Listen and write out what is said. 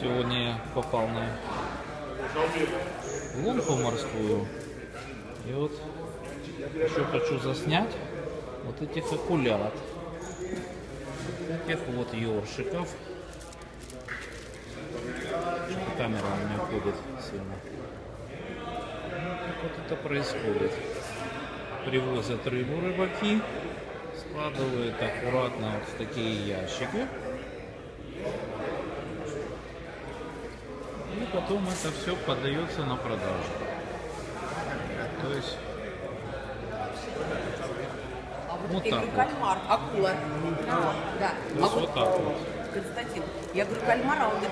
Сегодня попал на лунку морскую. И вот еще хочу заснять вот этих акулят. Вот этих вот ёршиков. Камера у меня ходит сильно. Вот это происходит. Привозят рыбу рыбаки, складывают аккуратно вот в такие ящики. Потом это все подается на продажу. То есть вот Я так вот. кальмар, акула. Да. То А вот вот, так вот. Константин, я говорю, кальмар, а он говорит,